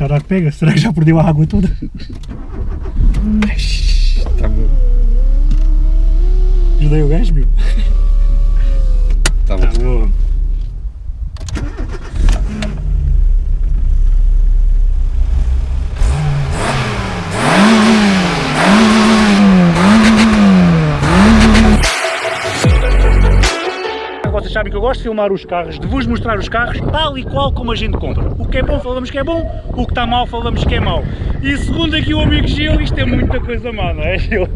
Será que pega? Será que já perdeu a água toda? Está bom. Ajudei o gajo, meu. Está bom. Tá bom. Vocês sabem que eu gosto de filmar os carros, de vos mostrar os carros tal e qual como a gente compra. O que é bom falamos que é bom, o que está mal falamos que é mau. E segundo aqui o amigo Gil, isto é muita coisa má, não é Gil?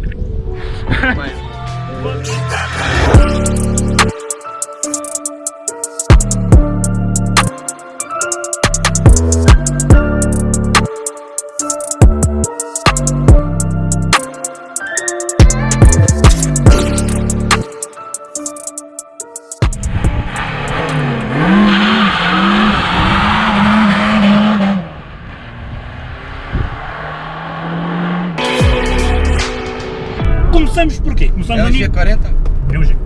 Começamos por quê? Começamos É a o nível... G40? É um G.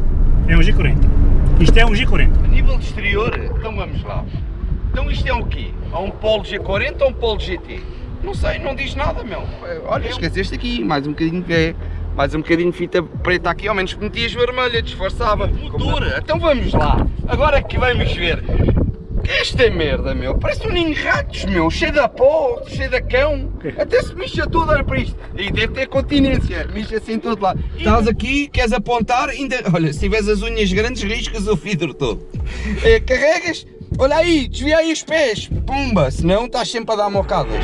É um G40. Isto é um G40. A nível de exterior, então vamos lá. Então isto é o quê? É um Polo G40 ou um Polo GT? Não sei, não diz nada, meu. Olha, esqueceste aqui, mais um bocadinho de é, mais um bocadinho de fita preta aqui, ao menos que metias vermelha, disfarçava. Motor, então vamos lá. Agora é que vamos ver. Que é esta merda, meu? Parece um ninho de ratos, meu. Cheio de pó, cheio de cão. Até se mixa tudo, olha para isto. E deve ter continência. Mixa-se em todo lado. Estás aqui, queres apontar, ainda... Olha, se tiveres as unhas grandes, riscas o vidro todo. Eh, carregas, olha aí, desvia aí os pés. Pumba, senão estás sempre a dar mocadas.